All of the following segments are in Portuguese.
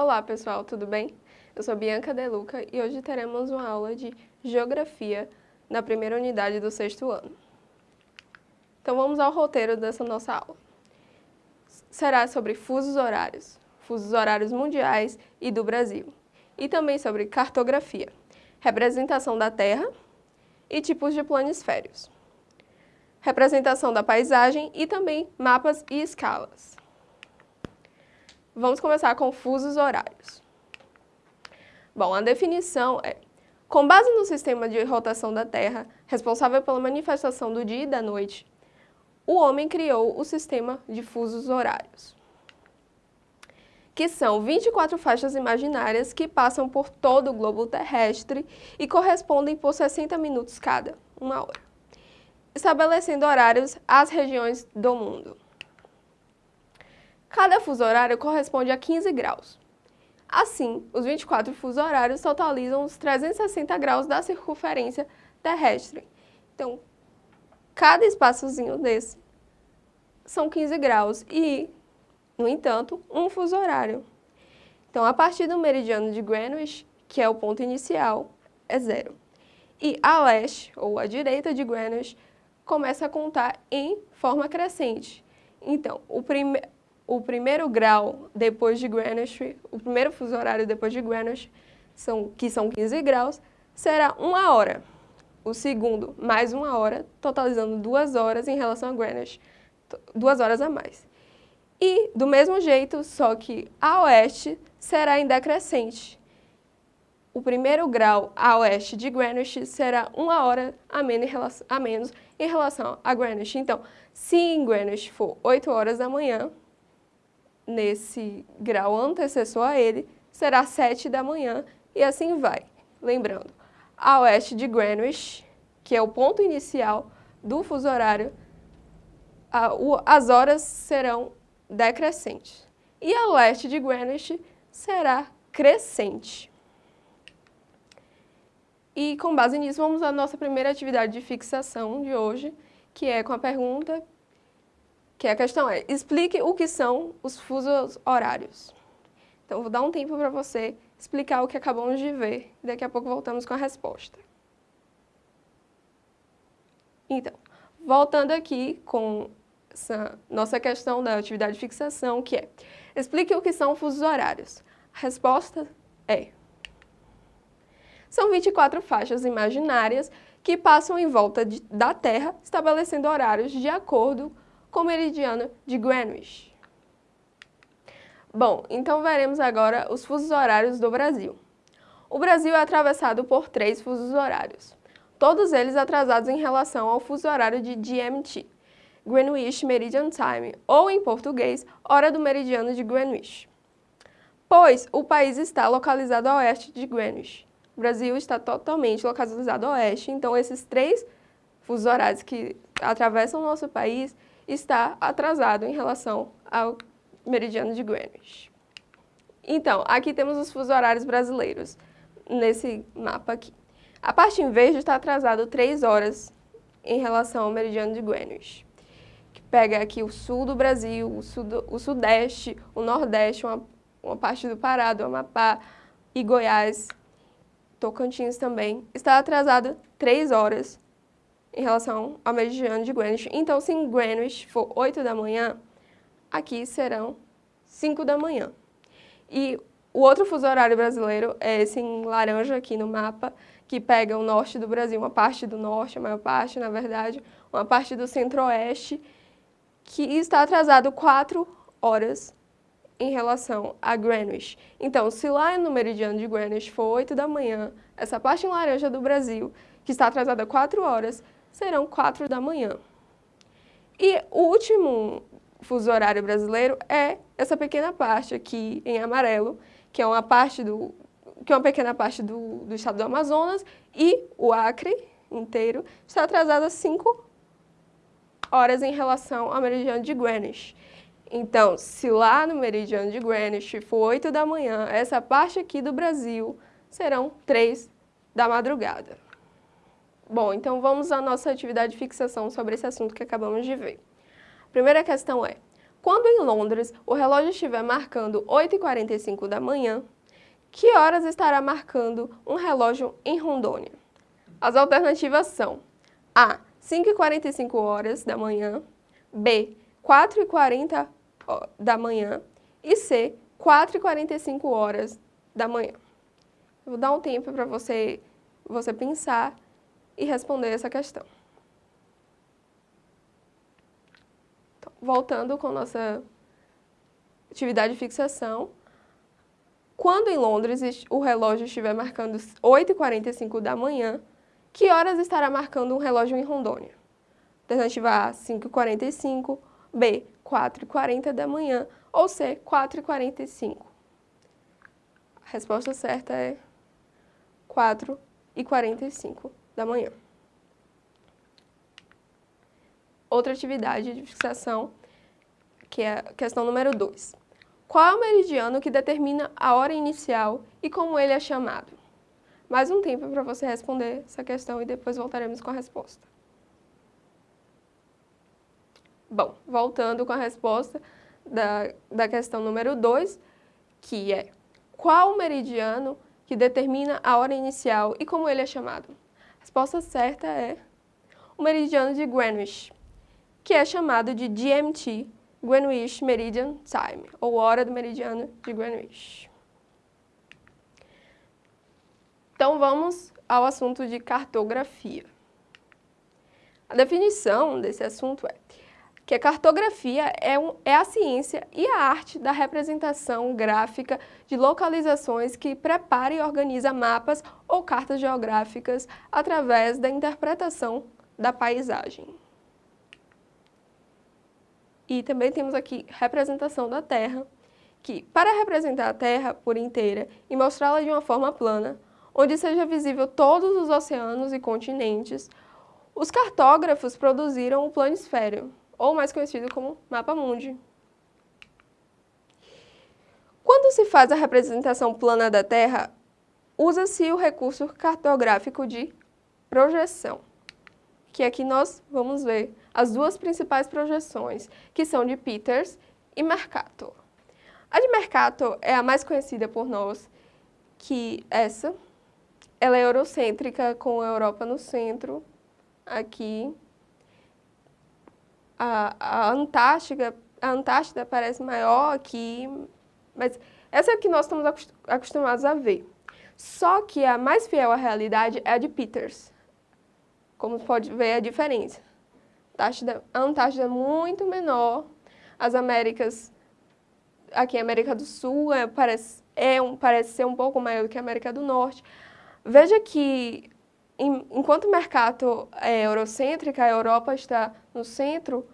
Olá pessoal, tudo bem? Eu sou Bianca Deluca e hoje teremos uma aula de Geografia na primeira unidade do sexto ano. Então vamos ao roteiro dessa nossa aula. Será sobre fusos horários, fusos horários mundiais e do Brasil, e também sobre cartografia, representação da Terra e tipos de planisférios, representação da paisagem e também mapas e escalas. Vamos começar com fusos horários. Bom, a definição é, com base no sistema de rotação da Terra, responsável pela manifestação do dia e da noite, o homem criou o sistema de fusos horários, que são 24 faixas imaginárias que passam por todo o globo terrestre e correspondem por 60 minutos cada, uma hora, estabelecendo horários às regiões do mundo. Cada fuso horário corresponde a 15 graus. Assim, os 24 fuso horários totalizam os 360 graus da circunferência terrestre. Então, cada espaçozinho desse são 15 graus e, no entanto, um fuso horário. Então, a partir do meridiano de Greenwich, que é o ponto inicial, é zero. E a leste, ou a direita de Greenwich, começa a contar em forma crescente. Então, o primeiro o primeiro grau depois de Greenwich, o primeiro fuso horário depois de Greenwich, são, que são 15 graus, será uma hora. O segundo, mais uma hora, totalizando duas horas em relação a Greenwich, duas horas a mais. E, do mesmo jeito, só que a oeste será em decrescente. O primeiro grau a oeste de Greenwich será uma hora a menos em relação, a, Greenwich. Então, se em Greenwich for 8 horas da manhã, nesse grau antecessor a ele, será 7 da manhã e assim vai. Lembrando, a oeste de Greenwich, que é o ponto inicial do fuso horário, a, o, as horas serão decrescentes. E a leste de Greenwich será crescente. E com base nisso, vamos à nossa primeira atividade de fixação de hoje, que é com a pergunta que a questão é, explique o que são os fusos horários. Então, vou dar um tempo para você explicar o que acabamos de ver, e daqui a pouco voltamos com a resposta. Então, voltando aqui com essa nossa questão da atividade de fixação, que é, explique o que são fusos horários. A resposta é, são 24 faixas imaginárias que passam em volta de, da Terra, estabelecendo horários de acordo com o meridiano de Greenwich. Bom, então veremos agora os fusos horários do Brasil. O Brasil é atravessado por três fusos horários, todos eles atrasados em relação ao fuso horário de GMT, Greenwich Meridian Time, ou em português, hora do meridiano de Greenwich. Pois o país está localizado a oeste de Greenwich. O Brasil está totalmente localizado a oeste, então esses três fusos horários que atravessam o nosso país está atrasado em relação ao meridiano de Greenwich. Então, aqui temos os fusos horários brasileiros, nesse mapa aqui. A parte em verde está atrasado 3 horas em relação ao meridiano de Greenwich, que pega aqui o sul do Brasil, o, sud o sudeste, o nordeste, uma, uma parte do Pará, do Amapá e Goiás, Tocantins também, está atrasado 3 horas em relação ao meridiano de Greenwich. Então, se em Greenwich for 8 da manhã, aqui serão 5 da manhã. E o outro fuso horário brasileiro é esse em laranja aqui no mapa, que pega o norte do Brasil, uma parte do norte, a maior parte, na verdade, uma parte do centro-oeste, que está atrasado 4 horas em relação a Greenwich. Então, se lá no meridiano de Greenwich for 8 da manhã, essa parte em laranja do Brasil, que está atrasada 4 horas, serão 4 da manhã. E o último fuso horário brasileiro é essa pequena parte aqui em amarelo, que é uma parte do que é uma pequena parte do, do estado do Amazonas e o Acre inteiro está atrasado 5 horas em relação ao meridiano de Greenwich. Então, se lá no meridiano de Greenwich for 8 da manhã, essa parte aqui do Brasil serão 3 da madrugada. Bom, então vamos à nossa atividade de fixação sobre esse assunto que acabamos de ver. A primeira questão é, Quando em Londres o relógio estiver marcando 8h45 da manhã, que horas estará marcando um relógio em Rondônia? As alternativas são A. 5h45 horas da manhã, B. 4h40 da manhã e C. 4h45 horas da manhã. Vou dar um tempo para você, você pensar e responder essa questão. Então, voltando com nossa atividade de fixação, quando em Londres o relógio estiver marcando 8h45 da manhã, que horas estará marcando um relógio em Rondônia? Alternativa A, 5h45, B, 4h40 da manhã ou C, 4h45. A resposta certa é 4h45 da manhã. Outra atividade de fixação, que é a questão número 2. Qual é o meridiano que determina a hora inicial e como ele é chamado? Mais um tempo para você responder essa questão e depois voltaremos com a resposta. Bom, voltando com a resposta da, da questão número 2, que é qual o meridiano que determina a hora inicial e como ele é chamado? Resposta certa é o meridiano de Greenwich, que é chamado de GMT, Greenwich Meridian Time, ou hora do meridiano de Greenwich. Então vamos ao assunto de cartografia. A definição desse assunto é que a cartografia é, um, é, a ciência e a arte da representação gráfica de localizações que prepara e organiza mapas ou cartas geográficas através da interpretação da paisagem. E também temos aqui representação da Terra, que para representar a Terra por inteira e mostrá-la de uma forma plana, onde seja visível todos os oceanos e continentes, os cartógrafos produziram o planisfério, ou mais conhecido como mapa mundi. Quando se faz a representação plana da Terra, usa-se o recurso cartográfico de projeção, que aqui nós vamos ver as duas principais projeções, que são de Peters e Mercator. A de Mercator é a mais conhecida por nós, que essa, ela é eurocêntrica, com a Europa no centro, aqui. A, a Antártica, a Antártida parece maior aqui, mas essa é que nós estamos acostumados a ver. Só que a mais fiel à realidade é a de Peters. Como pode ver a diferença. A Antártida é muito menor, as Américas, aqui a América do Sul é, parece, é um, parece ser um pouco maior do que a América do Norte. Veja que, em, enquanto o mercado é eurocêntrico, a Europa está no centro,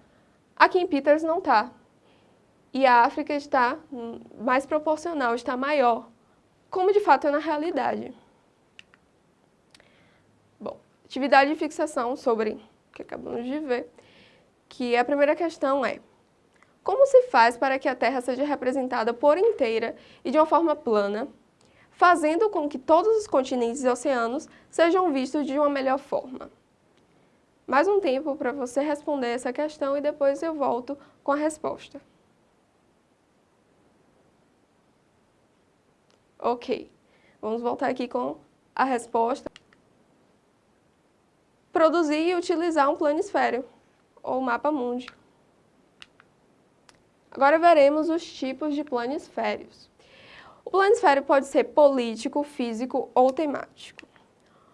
aqui em Peters não está. E a África está mais proporcional, está maior, como de fato é na realidade. Bom, atividade de fixação sobre o que acabamos de ver, que a primeira questão é como se faz para que a Terra seja representada por inteira e de uma forma plana, fazendo com que todos os continentes e oceanos sejam vistos de uma melhor forma. Mais um tempo para você responder essa questão e depois eu volto com a resposta. Ok, vamos voltar aqui com a resposta. Produzir e utilizar um planisfério, ou mapa mundi. Agora veremos os tipos de planisférios. O planisfério pode ser político, físico ou temático.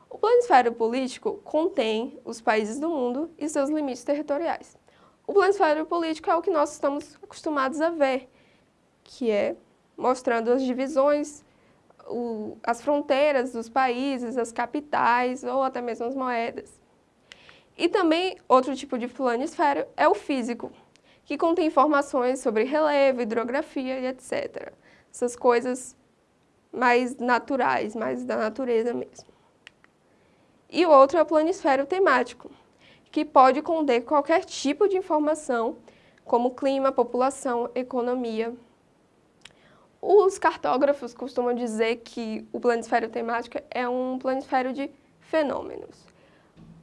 O planisfério político contém os países do mundo e seus limites territoriais. O planisfério político é o que nós estamos acostumados a ver, que é mostrando as divisões, o, as fronteiras dos países, as capitais ou até mesmo as moedas. E também outro tipo de planisfério é o físico, que contém informações sobre relevo, hidrografia e etc essas coisas mais naturais, mais da natureza mesmo. E o outro é o planisfério temático, que pode conter qualquer tipo de informação, como clima, população, economia. Os cartógrafos costumam dizer que o planisfério temático é um planisfério de fenômenos.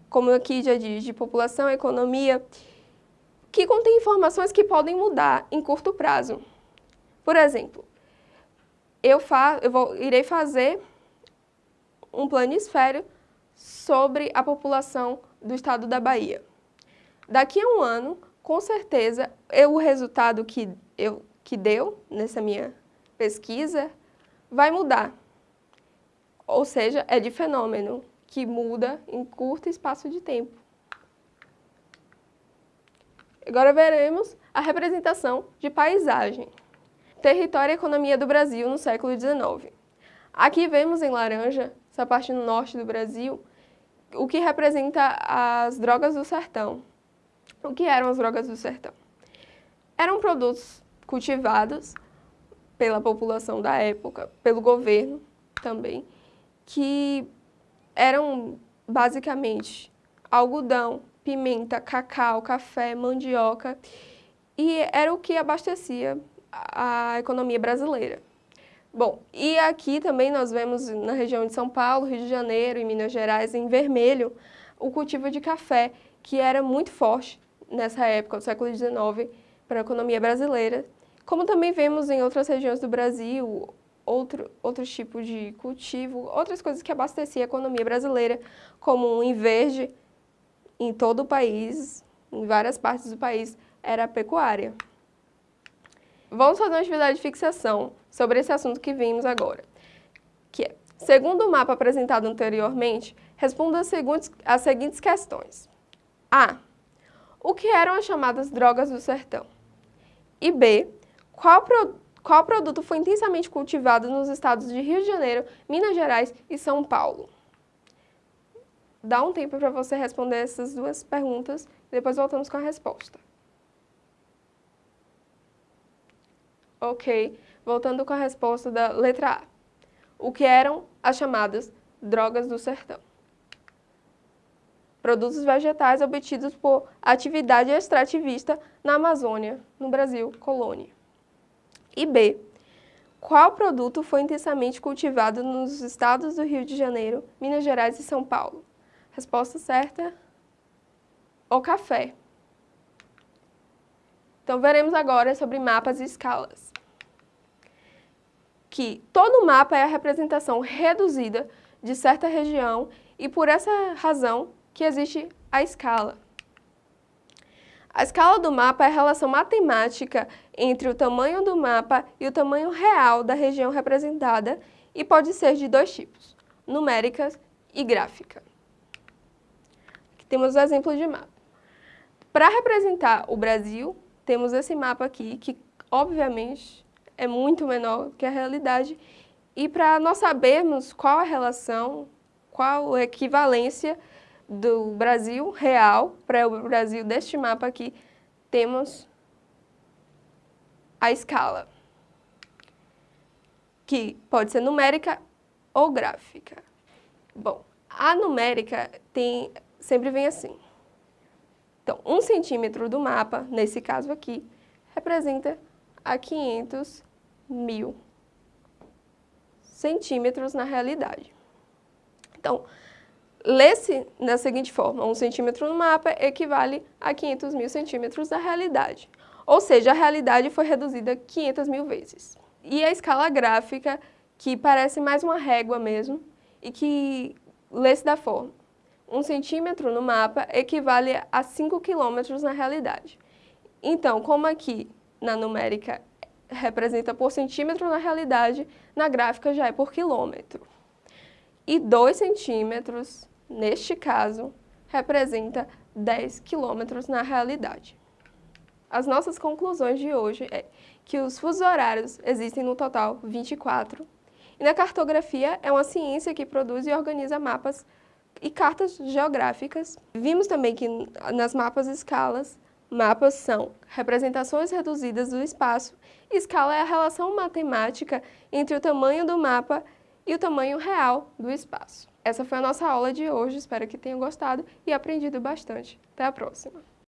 Como aqui já diz, de população, economia, que contém informações que podem mudar em curto prazo. Por exemplo, eu, fa eu vou, irei fazer um planisfério sobre a população do estado da Bahia. Daqui a um ano, com certeza, eu, o resultado que, eu, que deu nessa minha pesquisa vai mudar. Ou seja, é de fenômeno que muda em curto espaço de tempo. Agora veremos a representação de paisagem. Território e economia do Brasil no século XIX. Aqui vemos em laranja, essa parte no norte do Brasil, o que representa as drogas do sertão. O que eram as drogas do sertão? Eram produtos cultivados pela população da época, pelo governo também, que eram basicamente algodão, pimenta, cacau, café, mandioca e era o que abastecia a economia brasileira. Bom, e aqui também nós vemos na região de São Paulo, Rio de Janeiro e Minas Gerais, em vermelho, o cultivo de café, que era muito forte nessa época, do século XIX, para a economia brasileira. Como também vemos em outras regiões do Brasil, outro, outros tipos de cultivo, outras coisas que abasteciam a economia brasileira, como em verde, em todo o país, em várias partes do país, era a pecuária. Vamos fazer uma atividade de fixação sobre esse assunto que vimos agora, que é, segundo o mapa apresentado anteriormente, responda as seguintes, as seguintes questões. A. O que eram as chamadas drogas do sertão? E B. Qual, pro, qual produto foi intensamente cultivado nos estados de Rio de Janeiro, Minas Gerais e São Paulo? Dá um tempo para você responder essas duas perguntas, depois voltamos com a resposta. Ok, voltando com a resposta da letra A. O que eram as chamadas drogas do sertão? Produtos vegetais obtidos por atividade extrativista na Amazônia, no Brasil, colônia. E B. Qual produto foi intensamente cultivado nos estados do Rio de Janeiro, Minas Gerais e São Paulo? Resposta certa, o café. Então, veremos agora sobre mapas e escalas. Que todo mapa é a representação reduzida de certa região e por essa razão que existe a escala. A escala do mapa é a relação matemática entre o tamanho do mapa e o tamanho real da região representada e pode ser de dois tipos, numérica e gráfica. Aqui temos o exemplo de mapa. Para representar o Brasil, temos esse mapa aqui, que obviamente é muito menor que a realidade, e para nós sabermos qual a relação, qual a equivalência do Brasil real para o Brasil deste mapa aqui, temos a escala, que pode ser numérica ou gráfica. Bom, a numérica tem, sempre vem assim. Então, um centímetro do mapa, nesse caso aqui, representa a 500 mil centímetros na realidade. Então, lê-se da seguinte forma, um centímetro no mapa equivale a 500 mil centímetros da realidade. Ou seja, a realidade foi reduzida 500 mil vezes. E a escala gráfica, que parece mais uma régua mesmo, e que lê-se da forma, um centímetro no mapa equivale a 5 quilômetros na realidade. Então, como aqui na numérica representa por centímetro na realidade, na gráfica já é por quilômetro. E 2 centímetros, neste caso, representa 10 quilômetros na realidade. As nossas conclusões de hoje é que os fusos horários existem no total 24, e na cartografia é uma ciência que produz e organiza mapas e cartas geográficas. Vimos também que nas mapas escalas, mapas são representações reduzidas do espaço escala é a relação matemática entre o tamanho do mapa e o tamanho real do espaço. Essa foi a nossa aula de hoje, espero que tenham gostado e aprendido bastante. Até a próxima!